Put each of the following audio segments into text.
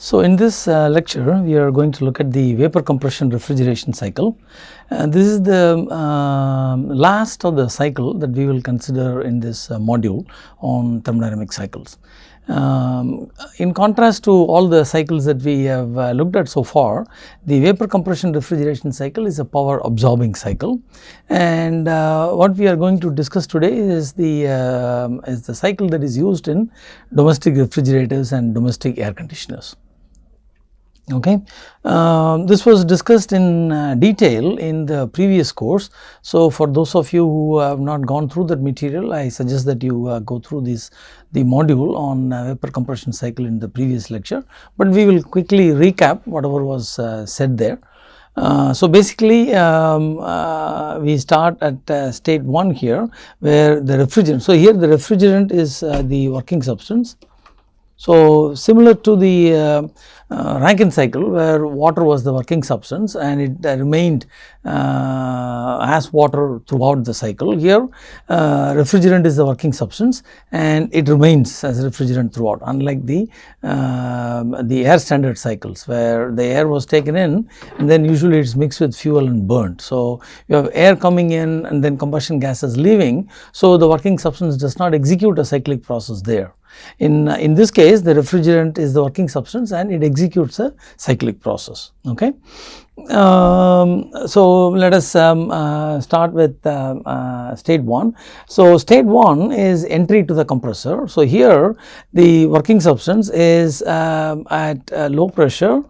So, in this uh, lecture we are going to look at the vapor compression refrigeration cycle. Uh, this is the um last of the cycle that we will consider in this uh, module on thermodynamic cycles. Um, in contrast to all the cycles that we have uh, looked at so far, the vapor compression refrigeration cycle is a power absorbing cycle and uh, what we are going to discuss today is the uh, is the cycle that is used in domestic refrigerators and domestic air conditioners. Okay. Uh, this was discussed in uh, detail in the previous course. So, for those of you who have not gone through that material, I suggest that you uh, go through this the module on uh, vapor compression cycle in the previous lecture, but we will quickly recap whatever was uh, said there. Uh, so, basically um, uh, we start at uh, state 1 here where the refrigerant. So, here the refrigerant is uh, the working substance. So, similar to the uh, Rankine cycle where water was the working substance and it uh, remained uh, as water throughout the cycle. Here uh, refrigerant is the working substance and it remains as refrigerant throughout unlike the, um, the air standard cycles where the air was taken in and then usually it is mixed with fuel and burnt. So, you have air coming in and then combustion gases leaving. So, the working substance does not execute a cyclic process there. In, in this case the refrigerant is the working substance and it executes a cyclic process. Okay. Um, so, let us um, uh, start with uh, uh, state 1. So, state 1 is entry to the compressor. So, here the working substance is um, at low pressure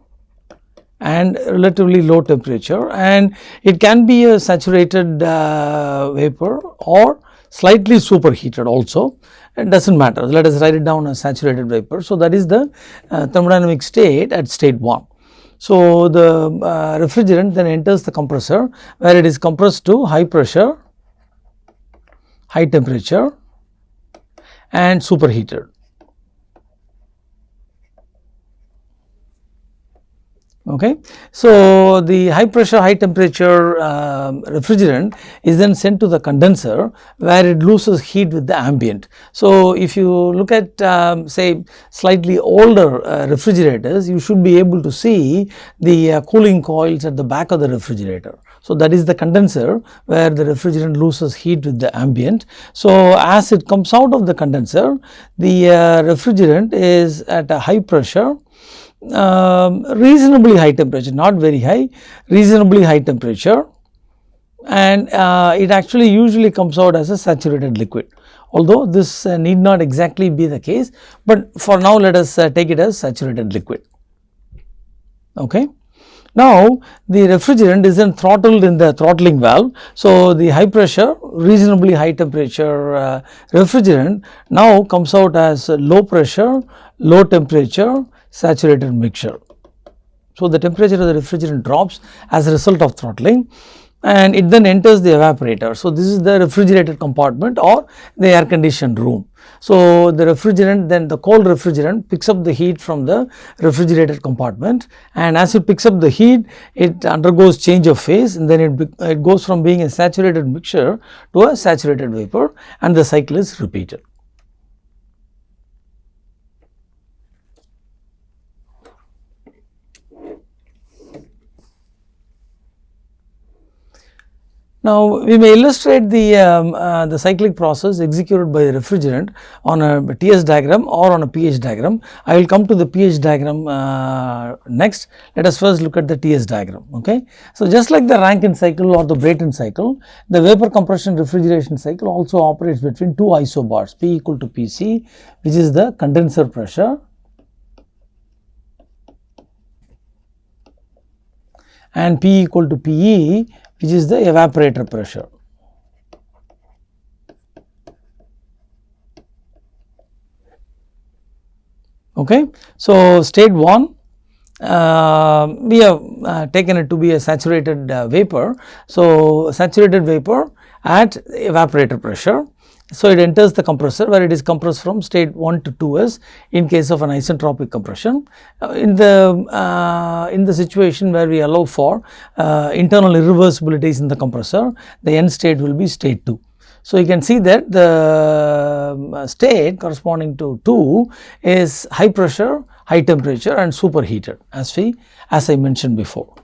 and relatively low temperature and it can be a saturated uh, vapor or slightly superheated also it does not matter let us write it down as saturated vapor. So, that is the uh, thermodynamic state at state 1. So, the uh, refrigerant then enters the compressor where it is compressed to high pressure, high temperature and superheated. Okay. So, the high pressure high temperature uh, refrigerant is then sent to the condenser where it loses heat with the ambient. So, if you look at um, say slightly older uh, refrigerators you should be able to see the uh, cooling coils at the back of the refrigerator. So, that is the condenser where the refrigerant loses heat with the ambient. So, as it comes out of the condenser the uh, refrigerant is at a high pressure um, reasonably high temperature, not very high, reasonably high temperature and uh, it actually usually comes out as a saturated liquid. Although this uh, need not exactly be the case, but for now let us uh, take it as saturated liquid. Okay. Now, the refrigerant is then throttled in the throttling valve. So, the high pressure reasonably high temperature uh, refrigerant now comes out as low pressure, low temperature saturated mixture. So, the temperature of the refrigerant drops as a result of throttling and it then enters the evaporator. So, this is the refrigerated compartment or the air conditioned room. So, the refrigerant then the cold refrigerant picks up the heat from the refrigerated compartment and as it picks up the heat it undergoes change of phase and then it, it goes from being a saturated mixture to a saturated vapor and the cycle is repeated. Now, we may illustrate the, um, uh, the cyclic process executed by the refrigerant on a TS diagram or on a pH diagram. I will come to the pH diagram uh, next. Let us first look at the TS diagram. Okay. So, just like the Rankine cycle or the Brayton cycle, the vapor compression refrigeration cycle also operates between two isobars P equal to Pc which is the condenser pressure and P equal to Pe which is the evaporator pressure. Okay. So, state 1 uh, we have uh, taken it to be a saturated uh, vapor. So, saturated vapor at evaporator pressure so, it enters the compressor where it is compressed from state 1 to 2s in case of an isentropic compression. Uh, in the uh, in the situation where we allow for uh, internal irreversibilities in the compressor, the end state will be state 2. So, you can see that the um, state corresponding to 2 is high pressure, high temperature and superheated as we as I mentioned before.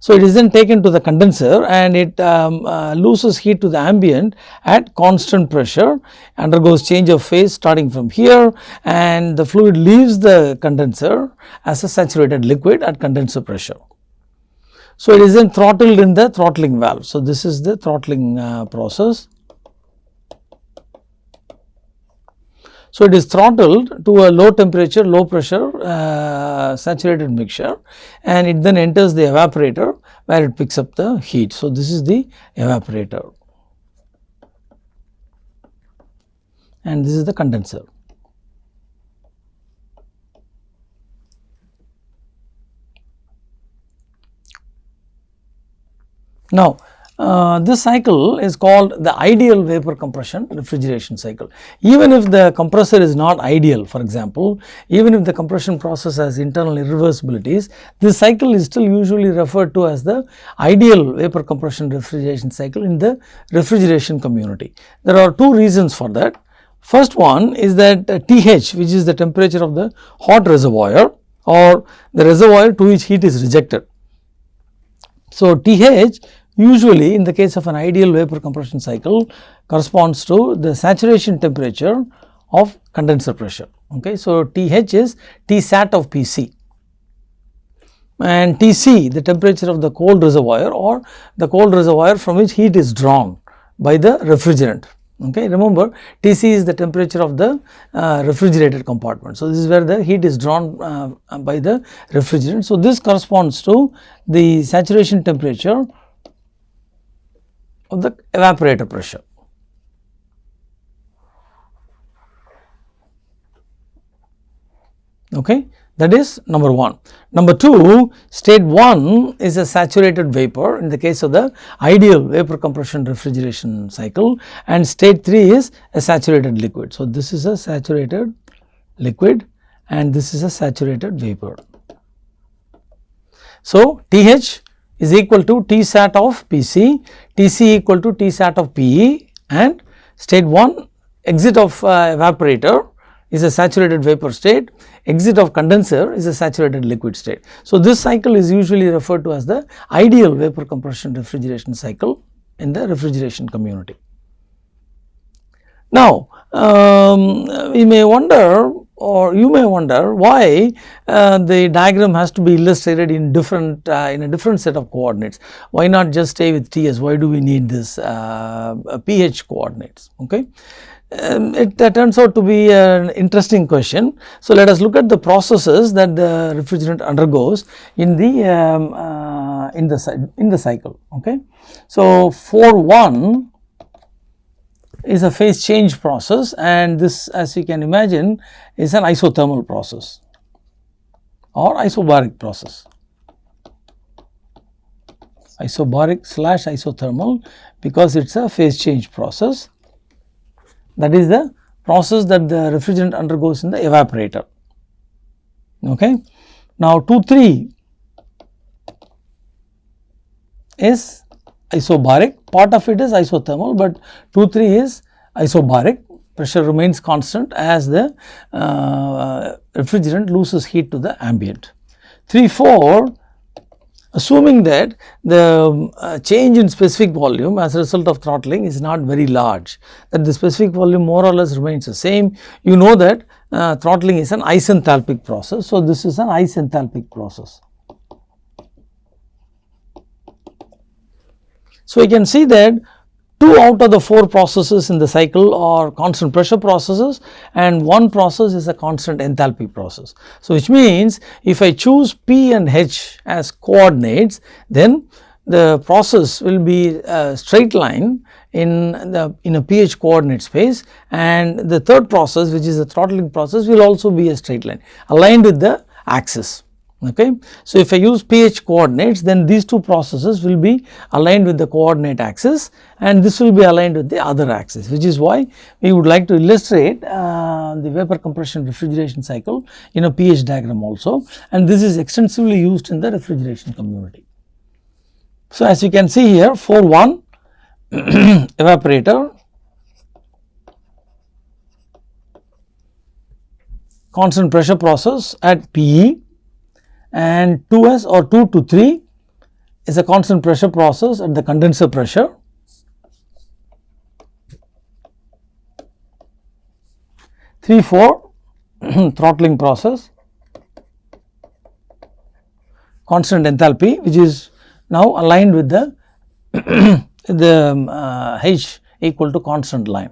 So, it is then taken to the condenser and it um, uh, loses heat to the ambient at constant pressure undergoes change of phase starting from here and the fluid leaves the condenser as a saturated liquid at condenser pressure. So, it is then throttled in the throttling valve. So, this is the throttling uh, process. So, it is throttled to a low temperature, low pressure uh, saturated mixture and it then enters the evaporator where it picks up the heat. So, this is the evaporator and this is the condenser. Now, uh, this cycle is called the ideal vapor compression refrigeration cycle. Even if the compressor is not ideal for example, even if the compression process has internal irreversibilities, this cycle is still usually referred to as the ideal vapor compression refrigeration cycle in the refrigeration community. There are two reasons for that. First one is that uh, TH which is the temperature of the hot reservoir or the reservoir to which heat is rejected. So, TH usually in the case of an ideal vapor compression cycle corresponds to the saturation temperature of condenser pressure. Okay. So, TH is T sat of PC and TC the temperature of the cold reservoir or the cold reservoir from which heat is drawn by the refrigerant. Okay. Remember TC is the temperature of the uh, refrigerated compartment. So, this is where the heat is drawn uh, by the refrigerant. So, this corresponds to the saturation temperature of the evaporator pressure. Okay. That is number 1. Number 2, state 1 is a saturated vapor in the case of the ideal vapor compression refrigeration cycle and state 3 is a saturated liquid. So, this is a saturated liquid and this is a saturated vapor. So, TH is equal to T sat of PC, Tc equal to T sat of PE and state 1 exit of uh, evaporator is a saturated vapor state, exit of condenser is a saturated liquid state. So, this cycle is usually referred to as the ideal vapor compression refrigeration cycle in the refrigeration community. Now, um, we may wonder or you may wonder why uh, the diagram has to be illustrated in different uh, in a different set of coordinates. Why not just stay with TS? Why do we need this uh, pH coordinates? Okay. Um, it turns out to be an interesting question. So, let us look at the processes that the refrigerant undergoes in the um, uh, in the in the cycle. Okay. So, for one is a phase change process and this as you can imagine is an isothermal process or isobaric process. Isobaric slash isothermal because it is a phase change process that is the process that the refrigerant undergoes in the evaporator. Okay. Now, 2 3 is isobaric part of it is isothermal, but 2 3 is isobaric pressure remains constant as the uh, refrigerant loses heat to the ambient. 3 4 assuming that the uh, change in specific volume as a result of throttling is not very large that the specific volume more or less remains the same you know that uh, throttling is an isenthalpic process. So, this is an isenthalpic process. So, we can see that 2 out of the 4 processes in the cycle are constant pressure processes and one process is a constant enthalpy process. So, which means if I choose P and H as coordinates then the process will be a straight line in the in a pH coordinate space and the third process which is the throttling process will also be a straight line aligned with the axis. Okay. So, if I use pH coordinates then these two processes will be aligned with the coordinate axis and this will be aligned with the other axis which is why we would like to illustrate uh, the vapor compression refrigeration cycle in a pH diagram also and this is extensively used in the refrigeration community. So, as you can see here for one evaporator constant pressure process at PE and 2S or 2 to 3 is a constant pressure process at the condenser pressure. Three four throttling process constant enthalpy which is now aligned with the the um, uh, H equal to constant line.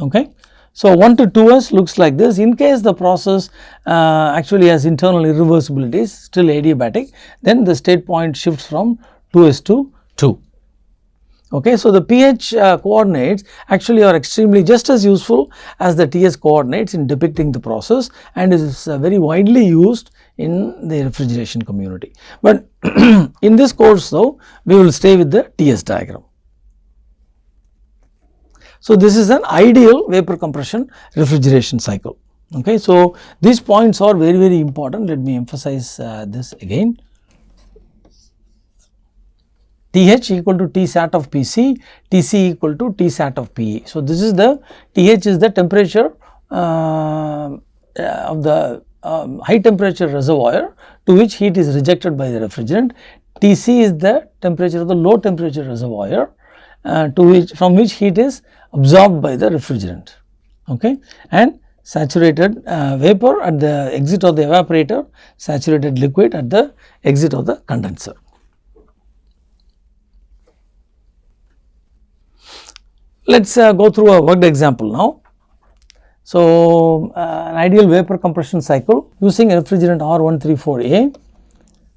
Okay. So, 1 to 2s looks like this in case the process uh, actually has internal irreversibilities still adiabatic then the state point shifts from 2s to 2. Okay. So, the pH uh, coordinates actually are extremely just as useful as the TS coordinates in depicting the process and is uh, very widely used in the refrigeration community. But in this course though we will stay with the TS diagram. So, this is an ideal vapor compression refrigeration cycle. Okay. So, these points are very very important let me emphasize uh, this again. TH equal to T sat of PC, TC equal to T sat of PE. So, this is the TH is the temperature uh, of the um, high temperature reservoir to which heat is rejected by the refrigerant. Tc is the temperature of the low temperature reservoir uh, to which from which heat is absorbed by the refrigerant okay and saturated uh, vapor at the exit of the evaporator saturated liquid at the exit of the condenser. Let us uh, go through a worked example now. So, uh, an ideal vapor compression cycle using refrigerant R134A.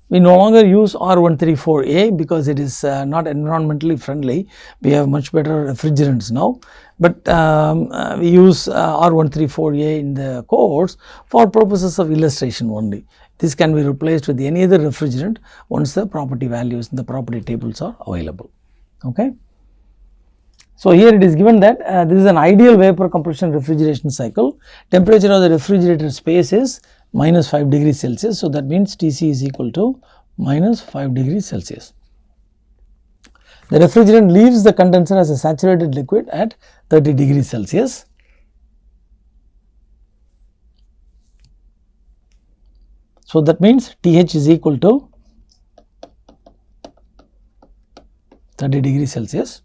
We no longer use R134A because it is uh, not environmentally friendly. We have much better refrigerants now, but um, uh, we use uh, R134A in the course for purposes of illustration only. This can be replaced with any other refrigerant once the property values in the property tables are available. Okay. So, here it is given that uh, this is an ideal vapor compression refrigeration cycle. Temperature of the refrigerator space is minus 5 degrees Celsius. So, that means Tc is equal to minus 5 degrees Celsius. The refrigerant leaves the condenser as a saturated liquid at 30 degrees Celsius. So, that means Th is equal to 30 degrees Celsius.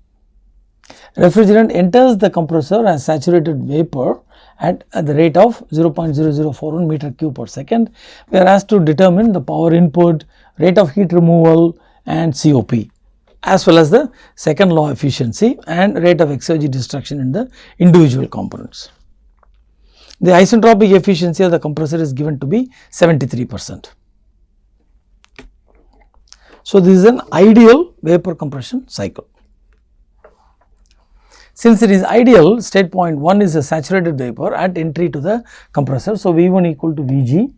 Refrigerant enters the compressor as saturated vapor at, at the rate of 0.0041 meter cube per second. We are asked to determine the power input, rate of heat removal and COP as well as the second law efficiency and rate of exergy destruction in the individual components. The isentropic efficiency of the compressor is given to be 73 percent. So, this is an ideal vapor compression cycle. Since it is ideal state point 1 is a saturated vapor at entry to the compressor. So, V1 equal to Vg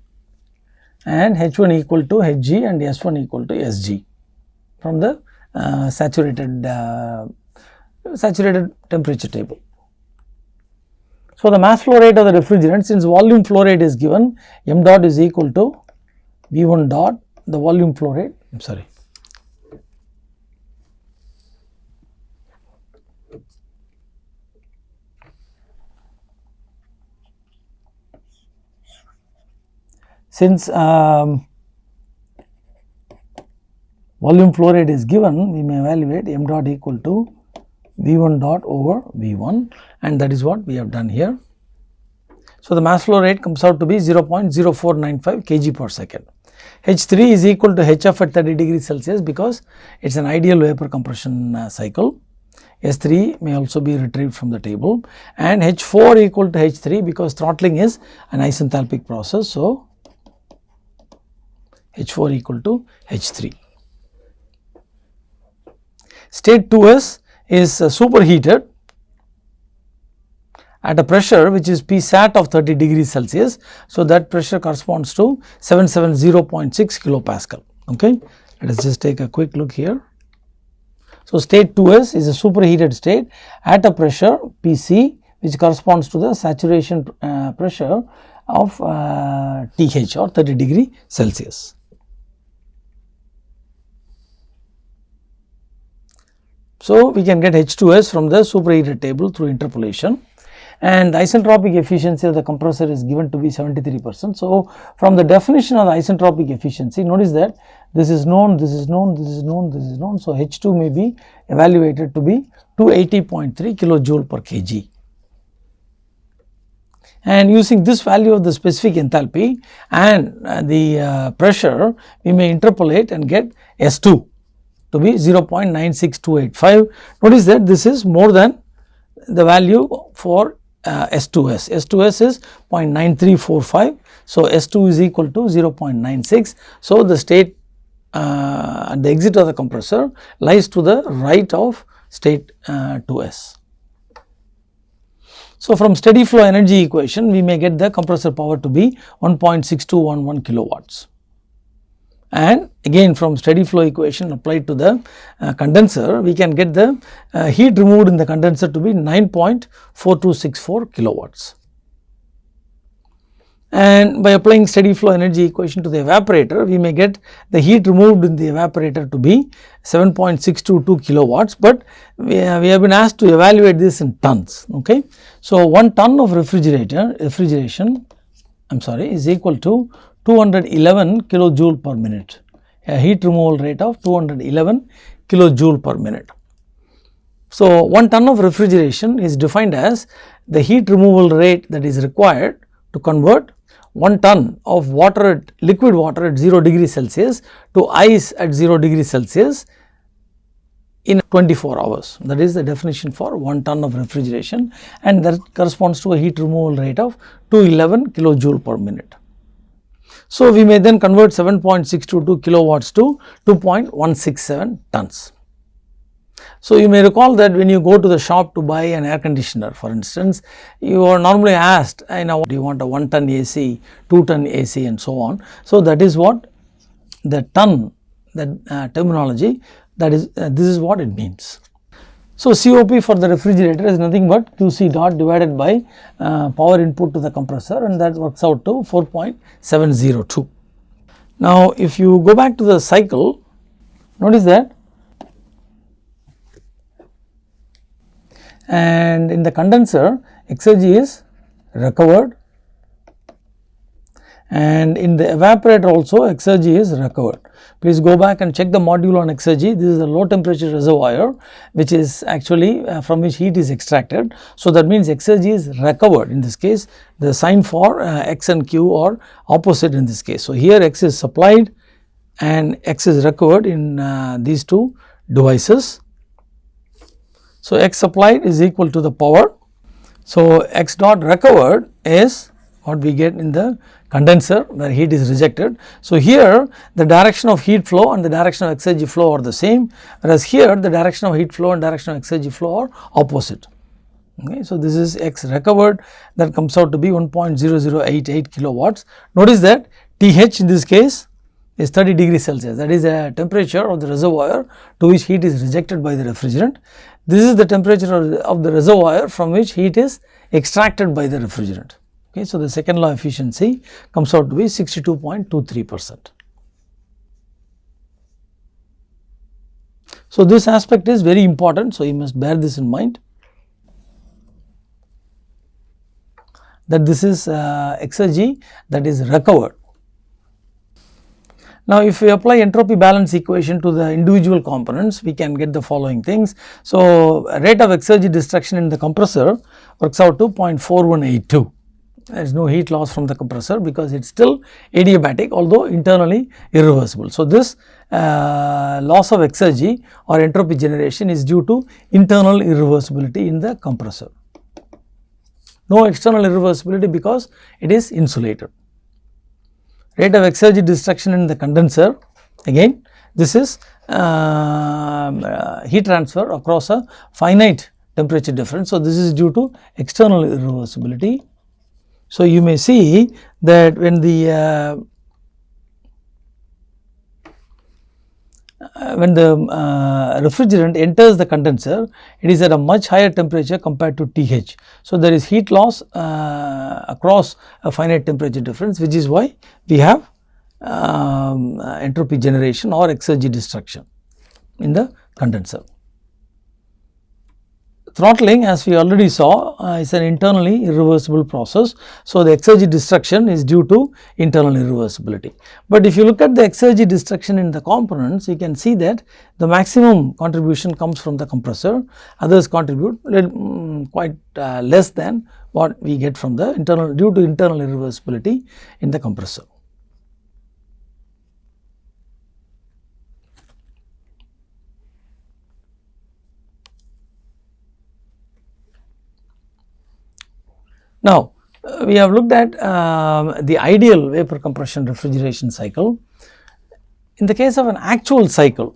and H1 equal to Hg and S1 equal to Sg from the uh, saturated uh, saturated temperature table. So, the mass flow rate of the refrigerant since volume flow rate is given m dot is equal to V1 dot the volume flow rate I am sorry Since um, volume flow rate is given, we may evaluate m dot equal to V1 dot over V1 and that is what we have done here. So, the mass flow rate comes out to be 0.0495 kg per second. H3 is equal to HF at 30 degrees Celsius because it is an ideal vapor compression uh, cycle. S3 may also be retrieved from the table and H4 equal to H3 because throttling is an isenthalpic process. So, H4 equal to H3. State 2s is uh, superheated at a pressure which is P sat of 30 degrees Celsius. So, that pressure corresponds to 770.6 kilopascal. Okay. Let us just take a quick look here. So, state 2s is a superheated state at a pressure Pc which corresponds to the saturation uh, pressure of uh, TH or 30 degree Celsius. So, we can get H2S from the superheated table through interpolation. and isentropic efficiency of the compressor is given to be 73 percent. So, from the definition of the isentropic efficiency notice that this is known, this is known, this is known, this is known. So, H2 may be evaluated to be 280.3 kilojoule per kg and using this value of the specific enthalpy and uh, the uh, pressure we may interpolate and get S2 to be 0.96285. Notice that this is more than the value for uh, S2S. S2S is 0.9345. So, S2 is equal to 0.96. So, the state uh, at the exit of the compressor lies to the right of state uh, 2S. So, from steady flow energy equation we may get the compressor power to be 1.6211 kilowatts and again from steady flow equation applied to the uh, condenser we can get the uh, heat removed in the condenser to be 9.4264 kilowatts and by applying steady flow energy equation to the evaporator we may get the heat removed in the evaporator to be 7.622 kilowatts, but we, uh, we have been asked to evaluate this in tons. Okay. So, 1 ton of refrigerator refrigeration I am sorry is equal to 211 kilojoule per minute a heat removal rate of 211 kilojoule per minute. So, 1 ton of refrigeration is defined as the heat removal rate that is required to convert 1 ton of water at liquid water at 0 degree Celsius to ice at 0 degree Celsius in 24 hours. That is the definition for 1 ton of refrigeration and that corresponds to a heat removal rate of 211 kilojoule per minute. So, we may then convert 7.622 kilowatts to 2.167 tons. So, you may recall that when you go to the shop to buy an air conditioner for instance, you are normally asked you know do you want a 1 ton AC, 2 ton AC and so on. So, that is what the ton that uh, terminology that is uh, this is what it means. So, COP for the refrigerator is nothing but QC dot divided by uh, power input to the compressor and that works out to 4.702. Now, if you go back to the cycle, notice that and in the condenser exergy is recovered and in the evaporator also exergy is recovered. Please go back and check the module on exergy. This is a low temperature reservoir which is actually uh, from which heat is extracted. So, that means exergy is recovered in this case the sign for uh, x and q are opposite in this case. So, here x is supplied and x is recovered in uh, these two devices so, x supplied is equal to the power. So, x dot recovered is what we get in the condenser where heat is rejected. So, here the direction of heat flow and the direction of exergy flow are the same whereas here the direction of heat flow and direction of exergy flow are opposite. Okay. So, this is x recovered that comes out to be 1.0088 kilowatts. Notice that TH in this case is 30 degrees Celsius that is a temperature of the reservoir to which heat is rejected by the refrigerant this is the temperature of the, of the reservoir from which heat is extracted by the refrigerant. Okay, so, the second law efficiency comes out to be 62.23 percent. So, this aspect is very important. So, you must bear this in mind that this is uh, exergy that is recovered now, if we apply entropy balance equation to the individual components, we can get the following things. So, rate of exergy destruction in the compressor works out to 0.4182. There is no heat loss from the compressor because it is still adiabatic although internally irreversible. So, this uh, loss of exergy or entropy generation is due to internal irreversibility in the compressor. No external irreversibility because it is insulated rate of exergy destruction in the condenser again this is uh, uh, heat transfer across a finite temperature difference. So, this is due to external irreversibility. So, you may see that when the uh, uh, when the uh, refrigerant enters the condenser, it is at a much higher temperature compared to TH. So, there is heat loss uh, across a finite temperature difference which is why we have um, entropy generation or exergy destruction in the condenser. Throttling as we already saw uh, is an internally irreversible process. So, the exergy destruction is due to internal irreversibility. But if you look at the exergy destruction in the components you can see that the maximum contribution comes from the compressor others contribute um, quite uh, less than what we get from the internal due to internal irreversibility in the compressor. Now, uh, we have looked at uh, the ideal vapor compression refrigeration cycle. In the case of an actual cycle,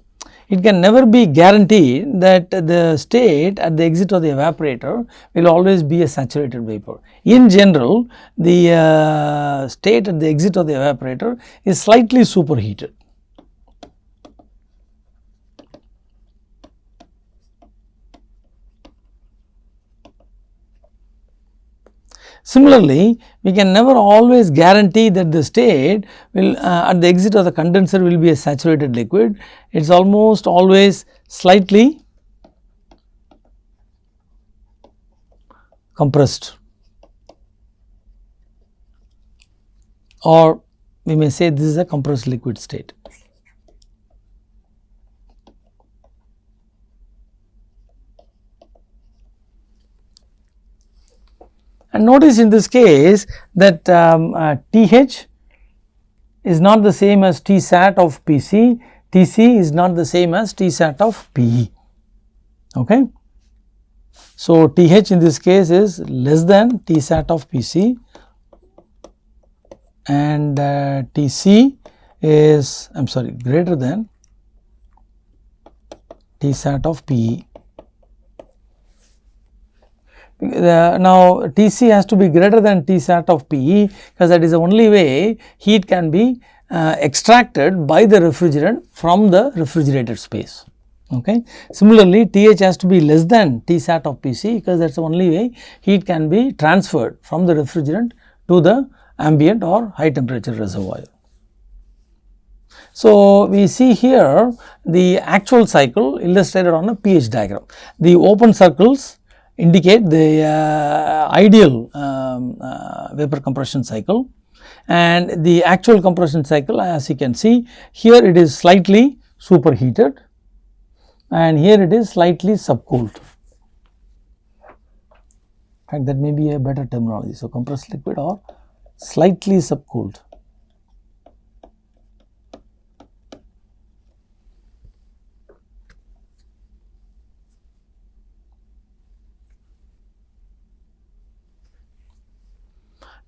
it can never be guaranteed that the state at the exit of the evaporator will always be a saturated vapor. In general, the uh, state at the exit of the evaporator is slightly superheated. Similarly, we can never always guarantee that the state will uh, at the exit of the condenser will be a saturated liquid. It is almost always slightly compressed or we may say this is a compressed liquid state. And notice in this case that um, uh, TH is not the same as Tsat of PC, TC is not the same as Tsat of PE. Okay. So, TH in this case is less than Tsat of PC and uh, TC is I am sorry greater than Tsat of PE. Uh, now Tc has to be greater than Tsat of PE because that is the only way heat can be uh, extracted by the refrigerant from the refrigerated space. Okay. Similarly, TH has to be less than Tsat of PC because that is the only way heat can be transferred from the refrigerant to the ambient or high temperature reservoir. So, we see here the actual cycle illustrated on a pH diagram. The open circles indicate the uh, ideal um, uh, vapor compression cycle and the actual compression cycle as you can see here it is slightly superheated and here it is slightly subcooled. In fact, that may be a better terminology. So, compressed liquid or slightly subcooled.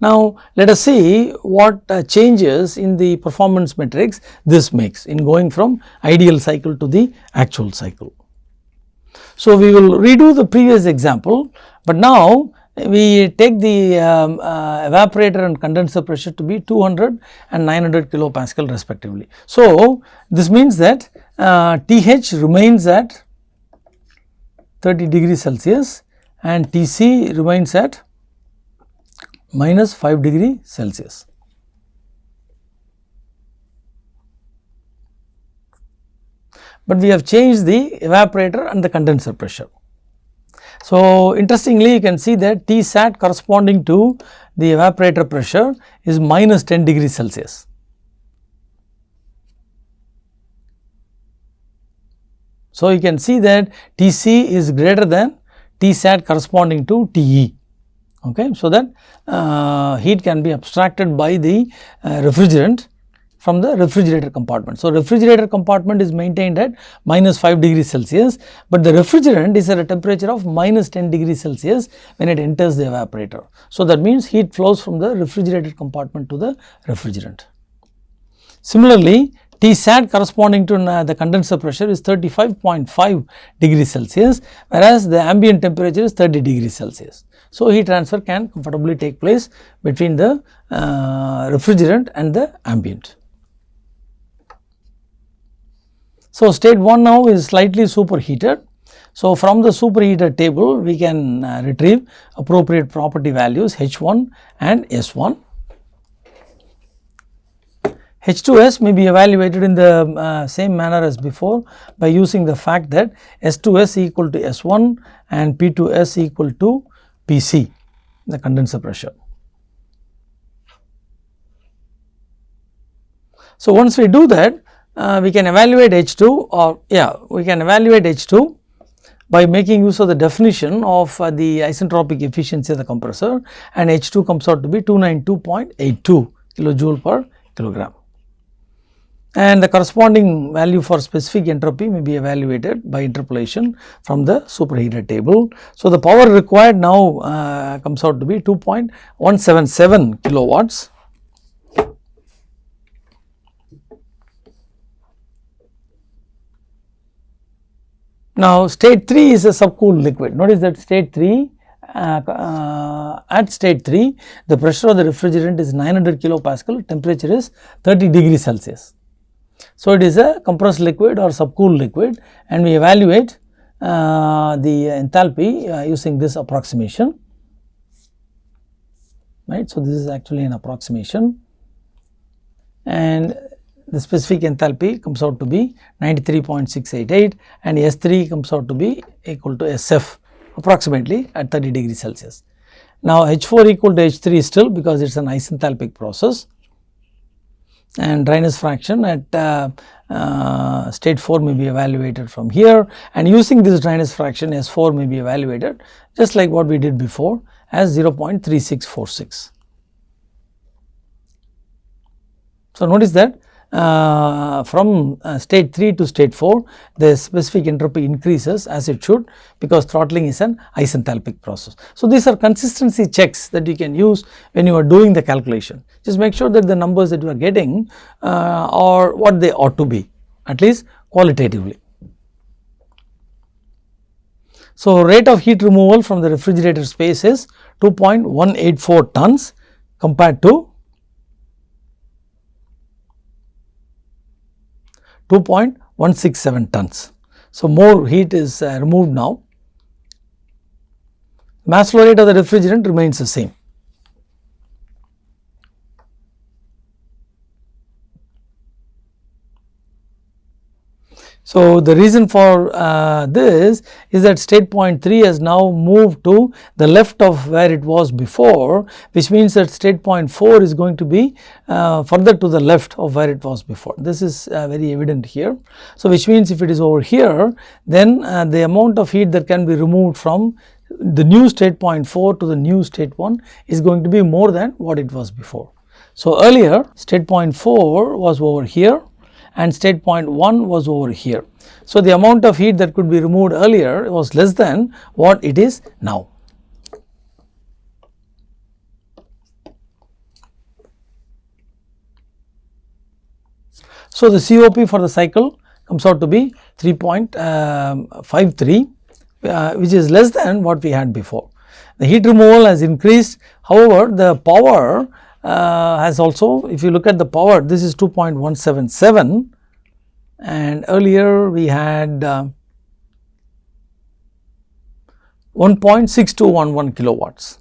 Now, let us see what uh, changes in the performance metrics this makes in going from ideal cycle to the actual cycle. So, we will redo the previous example, but now we take the um, uh, evaporator and condenser pressure to be 200 and 900 kilopascal respectively. So, this means that uh, TH remains at 30 degrees Celsius and TC remains at minus 5 degree Celsius. But we have changed the evaporator and the condenser pressure. So, interestingly you can see that T sat corresponding to the evaporator pressure is minus 10 degree Celsius. So, you can see that T c is greater than T sat corresponding to T e okay, so that uh, heat can be abstracted by the uh, refrigerant from the refrigerator compartment. So, refrigerator compartment is maintained at minus 5 degrees Celsius, but the refrigerant is at a temperature of minus 10 degrees Celsius when it enters the evaporator. So, that means heat flows from the refrigerated compartment to the refrigerant. Similarly, T sat corresponding to uh, the condenser pressure is 35.5 degrees Celsius, whereas the ambient temperature is 30 degrees Celsius. So, heat transfer can comfortably take place between the uh, refrigerant and the ambient. So, state 1 now is slightly superheated. So, from the superheated table we can uh, retrieve appropriate property values H1 and S1. H2S may be evaluated in the uh, same manner as before by using the fact that S2S equal to S1 and P2S equal to PC the condenser pressure. So, once we do that uh, we can evaluate H2 or yeah we can evaluate H2 by making use of the definition of uh, the isentropic efficiency of the compressor and H2 comes out to be 292.82 kilojoule per kilogram and the corresponding value for specific entropy may be evaluated by interpolation from the superheated table. So, the power required now uh, comes out to be 2.177 kilowatts. Now, state 3 is a subcooled liquid. Notice that state 3 uh, uh, at state 3 the pressure of the refrigerant is 900 kilopascal temperature is 30 degrees Celsius. So, it is a compressed liquid or subcooled liquid and we evaluate uh, the enthalpy uh, using this approximation right. So, this is actually an approximation and the specific enthalpy comes out to be 93.688 and S3 comes out to be equal to SF approximately at 30 degrees Celsius. Now, H4 equal to H3 still because it is an isenthalpic process and dryness fraction at uh, uh, state 4 may be evaluated from here and using this dryness fraction S4 may be evaluated just like what we did before as 0.3646. So, notice that uh, from uh, state 3 to state 4 the specific entropy increases as it should because throttling is an isenthalpic process. So, these are consistency checks that you can use when you are doing the calculation just make sure that the numbers that you are getting uh, are what they ought to be at least qualitatively. So, rate of heat removal from the refrigerator space is 2.184 tons compared to 2.167 tons. So, more heat is uh, removed now. Mass flow rate of the refrigerant remains the same. So, the reason for uh, this is that state point 3 has now moved to the left of where it was before which means that state point 4 is going to be uh, further to the left of where it was before. This is uh, very evident here. So, which means if it is over here then uh, the amount of heat that can be removed from the new state point 4 to the new state 1 is going to be more than what it was before. So, earlier state point 4 was over here and state point 1 was over here. So, the amount of heat that could be removed earlier was less than what it is now. So, the COP for the cycle comes out to be 3.53 uh, which is less than what we had before. The heat removal has increased however, the power uh, has also if you look at the power this is 2.177 and earlier we had uh, 1.6211 kilowatts.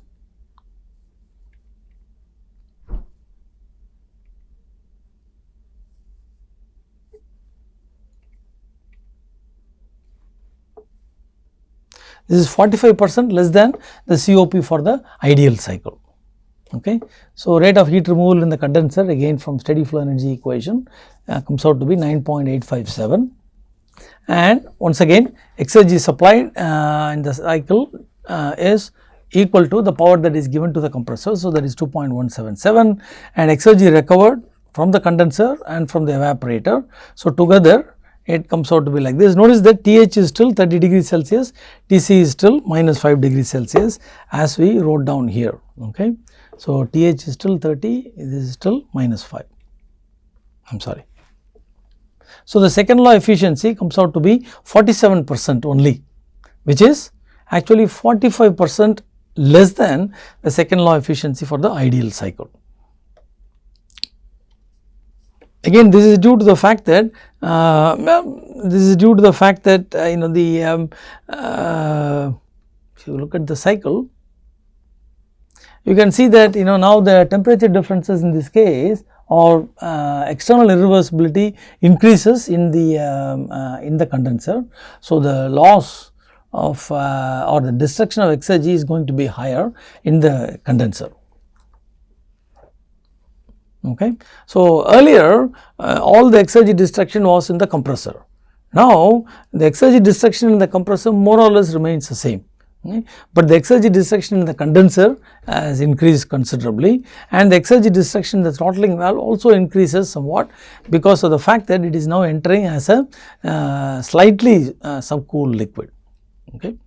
This is 45 percent less than the COP for the ideal cycle. Okay. So, rate of heat removal in the condenser again from steady flow energy equation uh, comes out to be 9.857 and once again exergy supplied uh, in the cycle uh, is equal to the power that is given to the compressor. So, that is 2.177 and exergy recovered from the condenser and from the evaporator. So, together it comes out to be like this. Notice that TH is still 30 degrees Celsius, TC is still minus 5 degrees Celsius as we wrote down here. Okay. So, TH is still 30, this is still minus 5, I am sorry. So, the second law efficiency comes out to be 47 percent only, which is actually 45 percent less than the second law efficiency for the ideal cycle. Again this is due to the fact that uh, this is due to the fact that uh, you know the um, uh, if you look at the cycle you can see that you know now the temperature differences in this case or uh, external irreversibility increases in the um, uh, in the condenser. So, the loss of uh, or the destruction of exergy is going to be higher in the condenser. Okay. So, earlier uh, all the exergy destruction was in the compressor. Now, the exergy destruction in the compressor more or less remains the same. But the exergy destruction in the condenser has increased considerably and the exergy destruction in the throttling valve also increases somewhat because of the fact that it is now entering as a uh, slightly uh, subcooled liquid. Okay.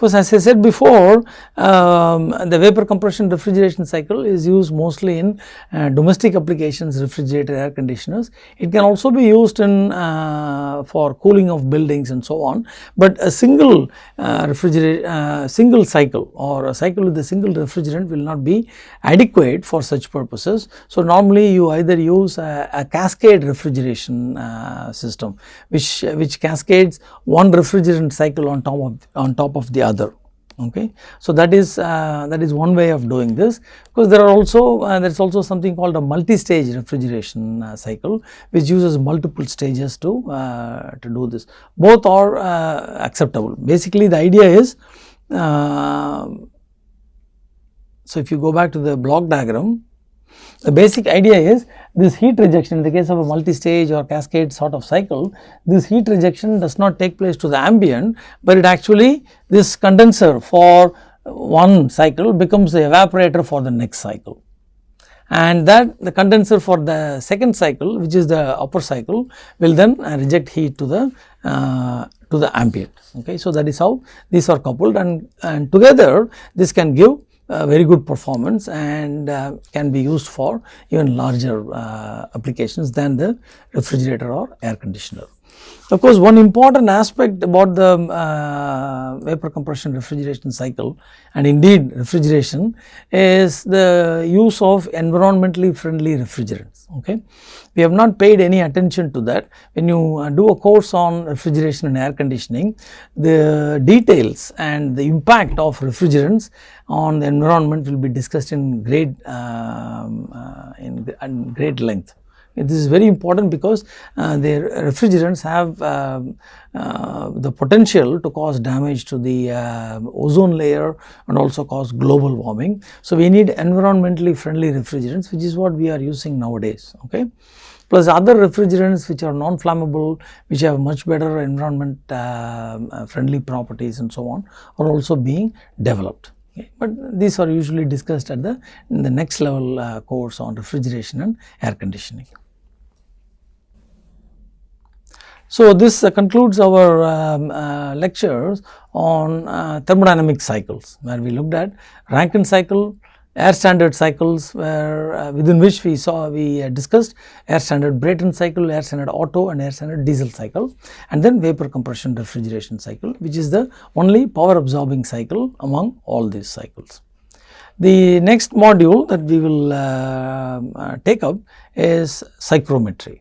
Because as I said before, um, the vapor compression refrigeration cycle is used mostly in uh, domestic applications, refrigerator, air conditioners. It can also be used in uh, for cooling of buildings and so on. But a single uh, refrigerator, uh, single cycle or a cycle with a single refrigerant will not be adequate for such purposes. So normally you either use a, a cascade refrigeration uh, system, which which cascades one refrigerant cycle on top of on top of the other okay. So, that is uh, that is one way of doing this. Because there are also uh, there is also something called a multi-stage refrigeration uh, cycle which uses multiple stages to uh, to do this. Both are uh, acceptable. Basically the idea is uh, so if you go back to the block diagram the basic idea is this heat rejection in the case of a multi-stage or cascade sort of cycle, this heat rejection does not take place to the ambient, but it actually this condenser for one cycle becomes the evaporator for the next cycle. And that the condenser for the second cycle which is the upper cycle will then reject heat to the uh, to the ambient. Okay. So, that is how these are coupled and, and together this can give uh, very good performance and uh, can be used for even larger uh, applications than the refrigerator or air conditioner. Of course, one important aspect about the uh, vapor compression refrigeration cycle and indeed refrigeration is the use of environmentally friendly refrigerants. Okay. We have not paid any attention to that. When you uh, do a course on refrigeration and air conditioning, the details and the impact of refrigerants on the environment will be discussed in great um, uh, in, in great length. This is very important because uh, their refrigerants have uh, uh, the potential to cause damage to the uh, ozone layer and also cause global warming. So, we need environmentally friendly refrigerants which is what we are using nowadays. Okay plus other refrigerants which are non-flammable, which have much better environment uh, uh, friendly properties and so on are also being developed. Okay. But these are usually discussed at the, the next level uh, course on refrigeration and air conditioning. So, this uh, concludes our um, uh, lectures on uh, thermodynamic cycles where we looked at Rankine cycle, air standard cycles where uh, within which we saw we uh, discussed air standard Brayton cycle, air standard Otto and air standard diesel cycle and then vapor compression refrigeration cycle which is the only power absorbing cycle among all these cycles. The next module that we will uh, take up is psychrometry.